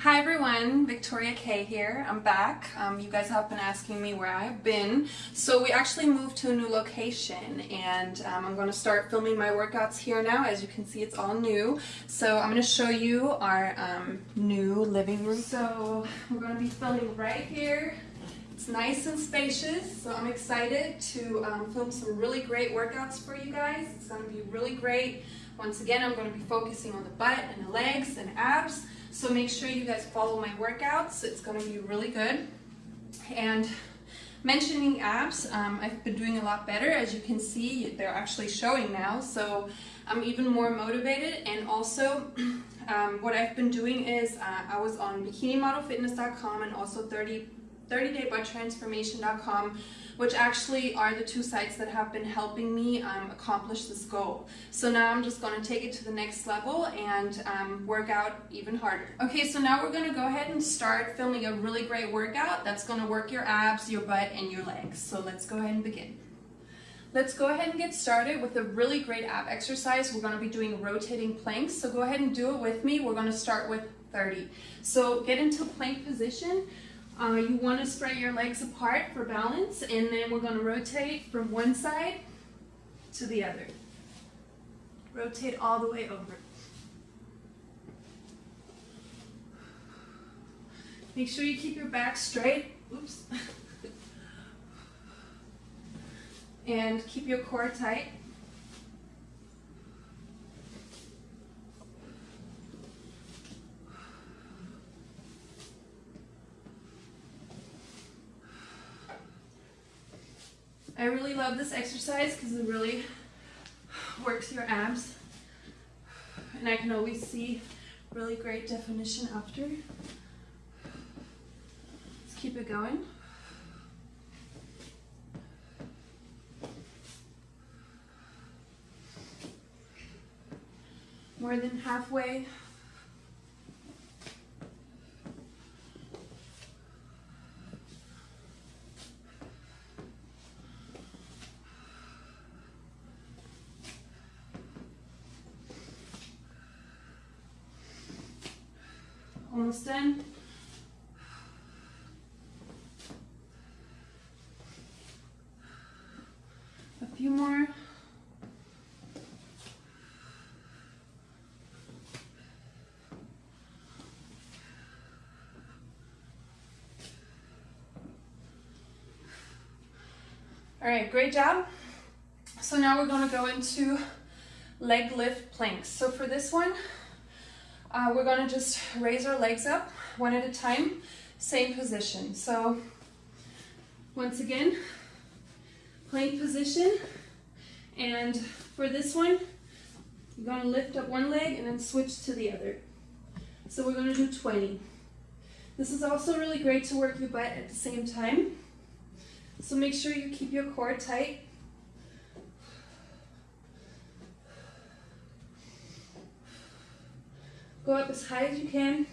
Hi everyone, Victoria K here. I'm back. Um, you guys have been asking me where I've been. So we actually moved to a new location and um, I'm going to start filming my workouts here now. As you can see, it's all new. So I'm going to show you our um, new living room. So we're going to be filming right here. It's nice and spacious, so I'm excited to um, film some really great workouts for you guys. It's going to be really great. Once again, I'm going to be focusing on the butt and the legs and abs. So make sure you guys follow my workouts. It's going to be really good. And mentioning abs, um, I've been doing a lot better. As you can see, they're actually showing now. So I'm even more motivated. And also, um, what I've been doing is uh, I was on bikinimodelfitness.com and also 30 30daybutttransformation.com which actually are the two sites that have been helping me um, accomplish this goal. So now I'm just going to take it to the next level and um, work out even harder. Okay, so now we're going to go ahead and start filming a really great workout that's going to work your abs, your butt, and your legs. So let's go ahead and begin. Let's go ahead and get started with a really great ab exercise. We're going to be doing rotating planks, so go ahead and do it with me. We're going to start with 30. So get into plank position. Uh, you want to spread your legs apart for balance and then we're going to rotate from one side to the other. Rotate all the way over. Make sure you keep your back straight. Oops. and keep your core tight. I really love this exercise because it really works your abs. And I can always see really great definition after. Let's keep it going. More than halfway almost done. A few more. All right, great job. So now we're gonna go into leg lift planks. So for this one, uh, we're gonna just raise our legs up one at a time, same position. So once again, plank position. And for this one, you're gonna lift up one leg and then switch to the other. So we're gonna do 20. This is also really great to work your butt at the same time. So make sure you keep your core tight Go up as high as you can.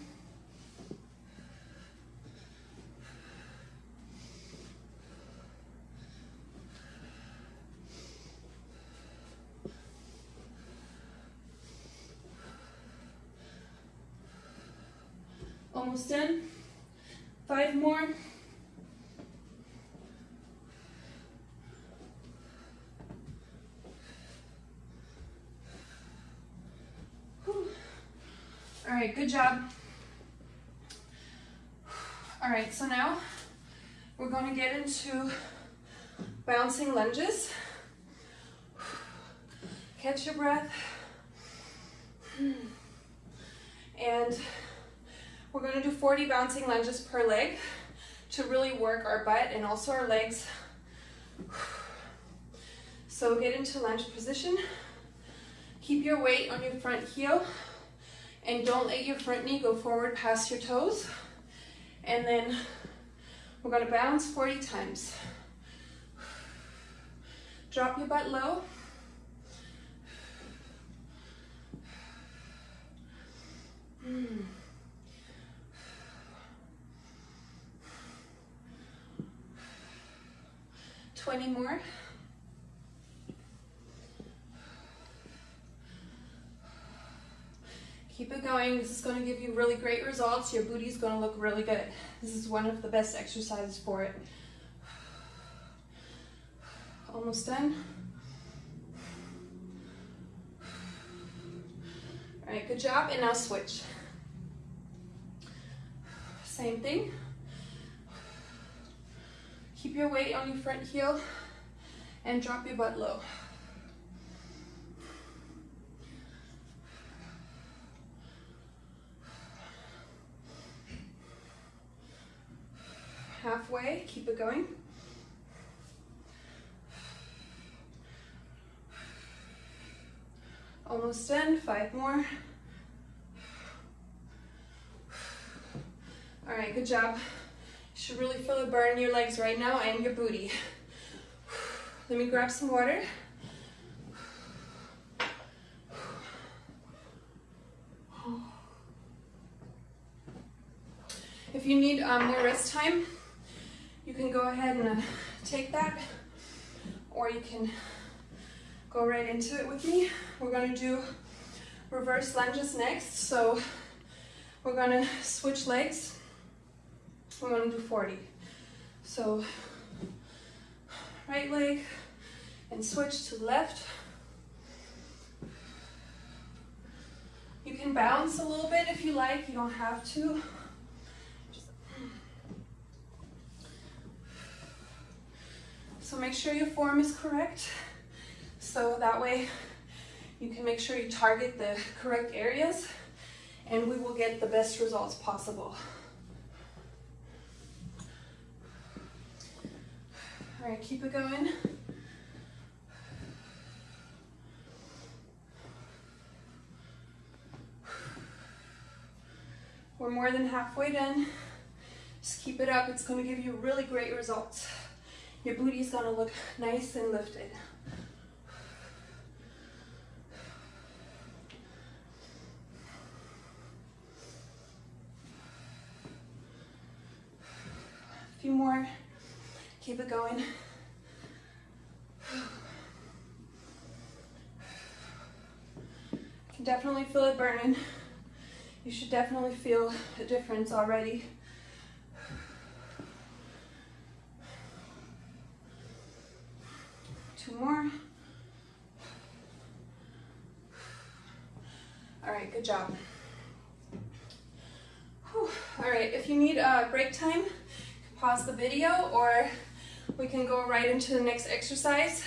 Almost done. Five more. Right, good job. All right, so now we're gonna get into bouncing lunges. Catch your breath. And we're gonna do 40 bouncing lunges per leg to really work our butt and also our legs. So get into lunge position. Keep your weight on your front heel and don't let your front knee go forward past your toes. And then we're gonna bounce 40 times. Drop your butt low. Hmm. Twenty more. Keep it going. This is going to give you really great results. Your booty's going to look really good. This is one of the best exercises for it. Almost done. All right, good job. And now switch. Same thing. Keep your weight on your front heel and drop your butt low. Halfway, keep it going. Almost done, five more. All right, good job. You should really feel it burn in your legs right now and your booty. Let me grab some water. If you need um, more rest time, can go ahead and uh, take that, or you can go right into it with me. We're gonna do reverse lunges next. So we're gonna switch legs. We're gonna do 40. So right leg and switch to left. You can bounce a little bit if you like, you don't have to. So make sure your form is correct. So that way you can make sure you target the correct areas and we will get the best results possible. All right, keep it going. We're more than halfway done. Just keep it up. It's going to give you really great results. Your booty is to look nice and lifted. A few more. Keep it going. can definitely feel it burning. You should definitely feel a difference already. Two more. All right, good job. Whew. All right, if you need a break time, pause the video or we can go right into the next exercise.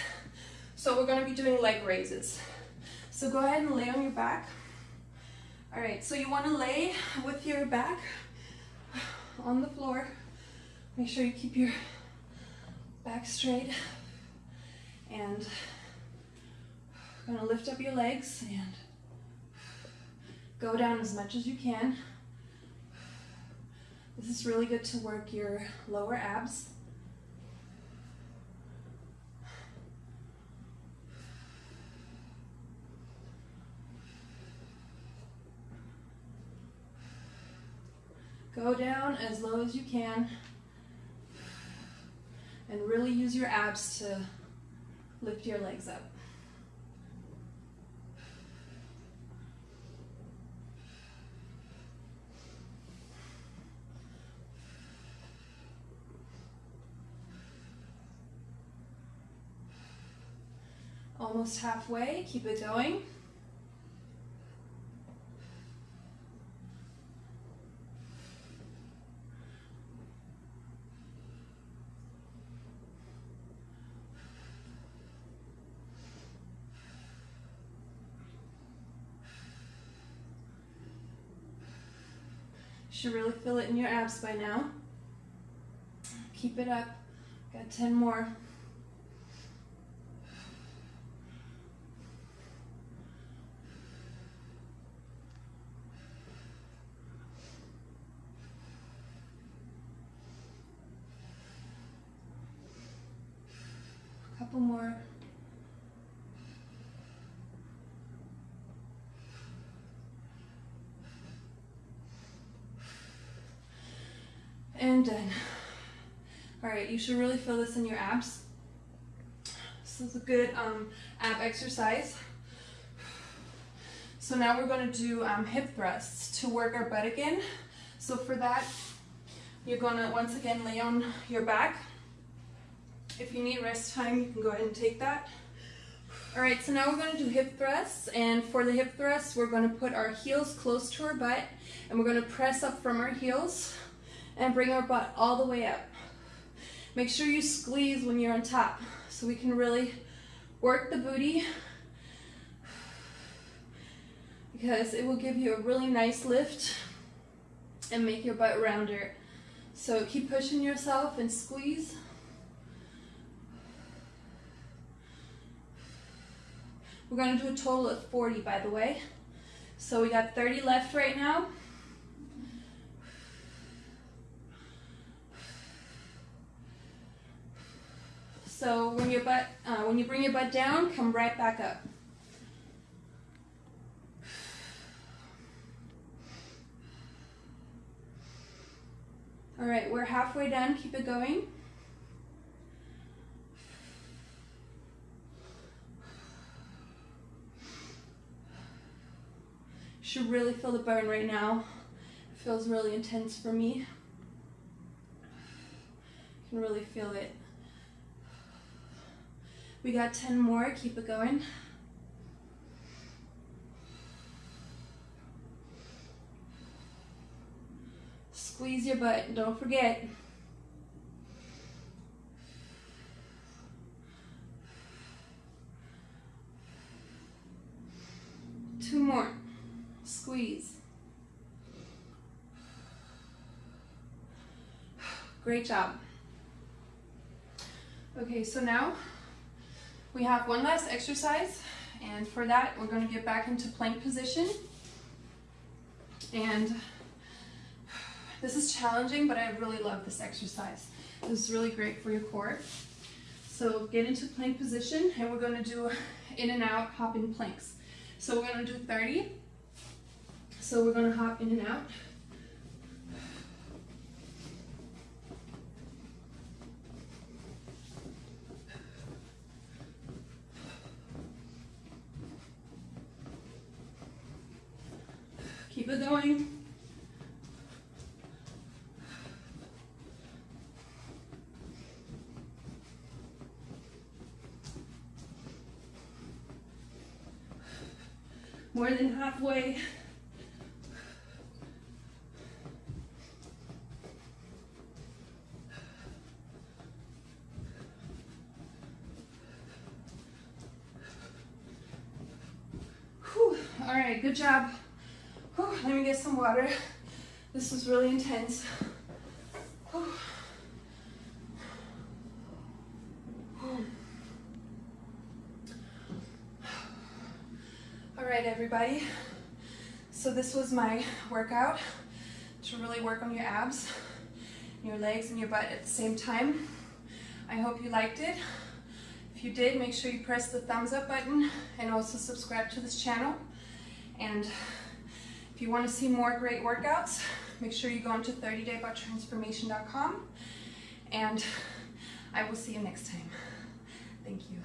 So we're gonna be doing leg raises. So go ahead and lay on your back. All right, so you wanna lay with your back on the floor. Make sure you keep your back straight and gonna lift up your legs and go down as much as you can. This is really good to work your lower abs. Go down as low as you can and really use your abs to lift your legs up. Almost halfway, keep it going. Should really feel it in your abs by now. Keep it up. Got 10 more. Couple more. And done. All right, you should really feel this in your abs. This is a good um, ab exercise. So now we're going to do um, hip thrusts to work our butt again. So for that, you're going to once again lay on your back. If you need rest time, you can go ahead and take that. All right, so now we're going to do hip thrusts. And for the hip thrusts, we're going to put our heels close to our butt and we're going to press up from our heels and bring our butt all the way up. Make sure you squeeze when you're on top so we can really work the booty because it will give you a really nice lift and make your butt rounder. So keep pushing yourself and squeeze. We're going to do a total of 40 by the way. So we got 30 left right now. So when your butt, uh, when you bring your butt down, come right back up. All right, we're halfway done. Keep it going. Should really feel the burn right now. It feels really intense for me. You can really feel it. We got 10 more, keep it going. Squeeze your butt, don't forget. Two more. Squeeze. Great job. Okay, so now we have one last exercise and for that we're going to get back into plank position and this is challenging but I really love this exercise. This is really great for your core. So get into plank position and we're going to do in and out hopping planks. So we're going to do 30. So we're going to hop in and out. Keep it going. More than halfway. Whew. All right, good job. Whew, let me get some water. This was really intense. Whew. Right, everybody. So this was my workout to really work on your abs, your legs, and your butt at the same time. I hope you liked it. If you did, make sure you press the thumbs up button and also subscribe to this channel. And if you want to see more great workouts, make sure you go onto 30daybutttransformation.com and I will see you next time. Thank you.